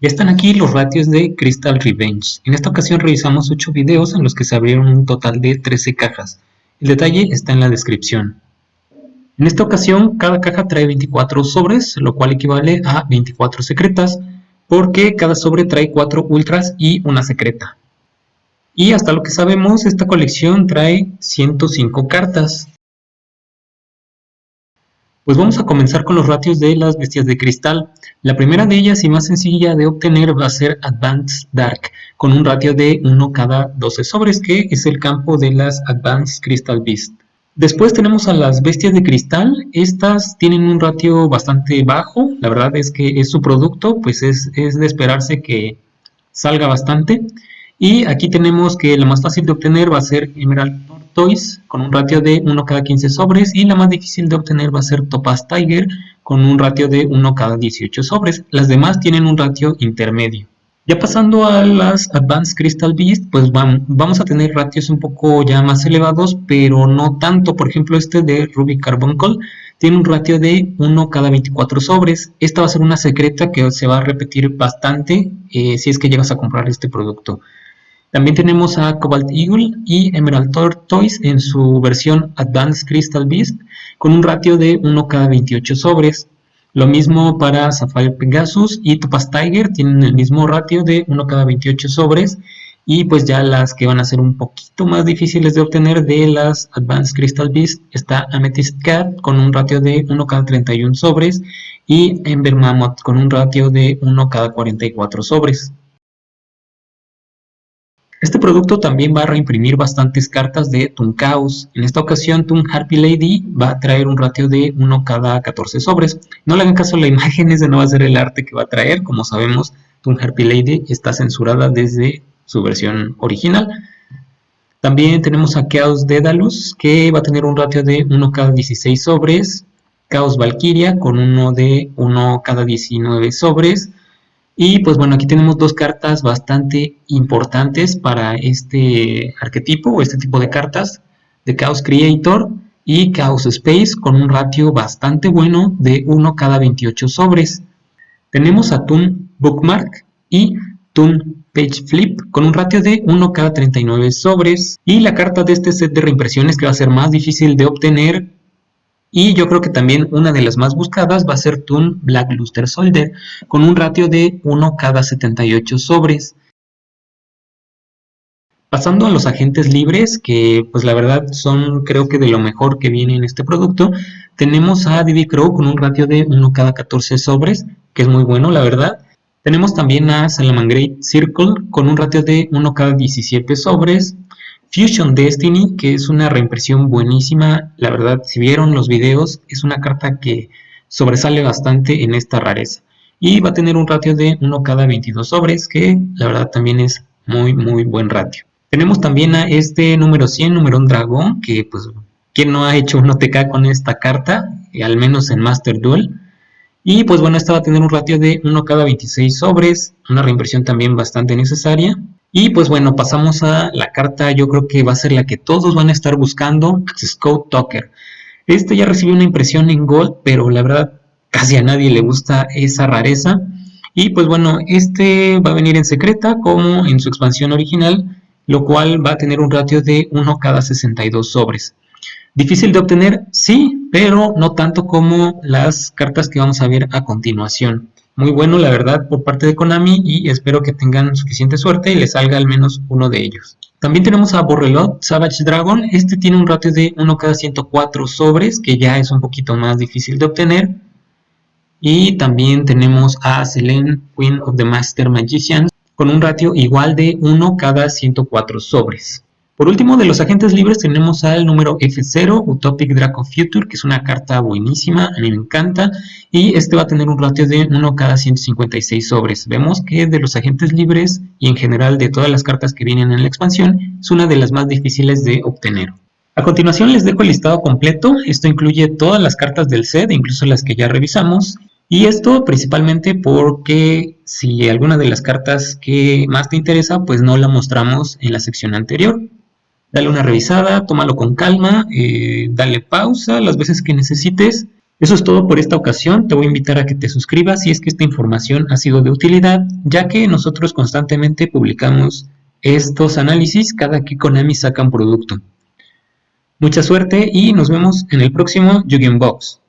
Ya están aquí los ratios de Crystal Revenge. En esta ocasión revisamos 8 videos en los que se abrieron un total de 13 cajas. El detalle está en la descripción. En esta ocasión cada caja trae 24 sobres, lo cual equivale a 24 secretas, porque cada sobre trae 4 ultras y una secreta. Y hasta lo que sabemos, esta colección trae 105 cartas. Pues vamos a comenzar con los ratios de las bestias de cristal. La primera de ellas y más sencilla de obtener va a ser Advanced Dark, con un ratio de 1 cada 12 sobres, que es el campo de las Advanced Crystal Beast. Después tenemos a las bestias de cristal, estas tienen un ratio bastante bajo, la verdad es que es su producto, pues es, es de esperarse que salga bastante. Y aquí tenemos que la más fácil de obtener va a ser Emerald con un ratio de 1 cada 15 sobres y la más difícil de obtener va a ser Topaz Tiger con un ratio de 1 cada 18 sobres. Las demás tienen un ratio intermedio. Ya pasando a las Advanced Crystal Beast, pues vamos a tener ratios un poco ya más elevados, pero no tanto. Por ejemplo, este de Ruby Carbuncle tiene un ratio de 1 cada 24 sobres. Esta va a ser una secreta que se va a repetir bastante eh, si es que llegas a comprar este producto. También tenemos a Cobalt Eagle y Emerald Tortoise en su versión Advanced Crystal Beast con un ratio de 1 cada 28 sobres. Lo mismo para Sapphire Pegasus y Topaz Tiger tienen el mismo ratio de 1 cada 28 sobres. Y pues ya las que van a ser un poquito más difíciles de obtener de las Advanced Crystal Beast está Amethyst Cat con un ratio de 1 cada 31 sobres y Ember Mammoth con un ratio de 1 cada 44 sobres. Este producto también va a reimprimir bastantes cartas de Toon Chaos. En esta ocasión Toon Harpy Lady va a traer un ratio de 1 cada 14 sobres. No le hagan caso a la imagen, ese no va a ser el arte que va a traer. Como sabemos, Toon Harpy Lady está censurada desde su versión original. También tenemos a Chaos Daedalus, que va a tener un ratio de 1 cada 16 sobres. Chaos Valkyria con uno de 1 cada 19 sobres. Y pues bueno, aquí tenemos dos cartas bastante importantes para este arquetipo o este tipo de cartas de Chaos Creator y Chaos Space con un ratio bastante bueno de 1 cada 28 sobres. Tenemos a Toon Bookmark y Toon Page Flip con un ratio de 1 cada 39 sobres. Y la carta de este set de reimpresiones que va a ser más difícil de obtener y yo creo que también una de las más buscadas va a ser Toon Black Luster Soldier, con un ratio de 1 cada 78 sobres. Pasando a los agentes libres, que pues la verdad son creo que de lo mejor que viene en este producto, tenemos a Diddy Crow con un ratio de 1 cada 14 sobres, que es muy bueno la verdad. Tenemos también a Salamangreat Circle con un ratio de 1 cada 17 sobres. Fusion Destiny, que es una reimpresión buenísima, la verdad, si vieron los videos, es una carta que sobresale bastante en esta rareza. Y va a tener un ratio de 1 cada 22 sobres, que la verdad también es muy, muy buen ratio. Tenemos también a este número 100, número un dragón, que pues, ¿quién no ha hecho un OTK con esta carta? Al menos en Master Duel. Y pues bueno, esta va a tener un ratio de 1 cada 26 sobres, una reimpresión también bastante necesaria. Y pues bueno, pasamos a la carta, yo creo que va a ser la que todos van a estar buscando, Scout Talker. Este ya recibió una impresión en Gold, pero la verdad casi a nadie le gusta esa rareza. Y pues bueno, este va a venir en secreta como en su expansión original, lo cual va a tener un ratio de 1 cada 62 sobres. Difícil de obtener, sí, pero no tanto como las cartas que vamos a ver a continuación muy bueno, la verdad, por parte de Konami y espero que tengan suficiente suerte y les salga al menos uno de ellos. También tenemos a Borrelot Savage Dragon. Este tiene un ratio de 1 cada 104 sobres, que ya es un poquito más difícil de obtener. Y también tenemos a Selene, Queen of the Master Magicians, con un ratio igual de 1 cada 104 sobres. Por último, de los agentes libres tenemos al número F0, Utopic Draco Future, que es una carta buenísima, a mí me encanta, y este va a tener un ratio de 1 cada 156 sobres. Vemos que de los agentes libres y en general de todas las cartas que vienen en la expansión, es una de las más difíciles de obtener. A continuación les dejo el listado completo, esto incluye todas las cartas del set, incluso las que ya revisamos, y esto principalmente porque si alguna de las cartas que más te interesa, pues no la mostramos en la sección anterior dale una revisada, tómalo con calma, eh, dale pausa las veces que necesites Eso es todo por esta ocasión, te voy a invitar a que te suscribas si es que esta información ha sido de utilidad, ya que nosotros constantemente publicamos estos análisis cada que Konami saca un producto. Mucha suerte y nos vemos en el próximo Yu-Gi-Oh! Box.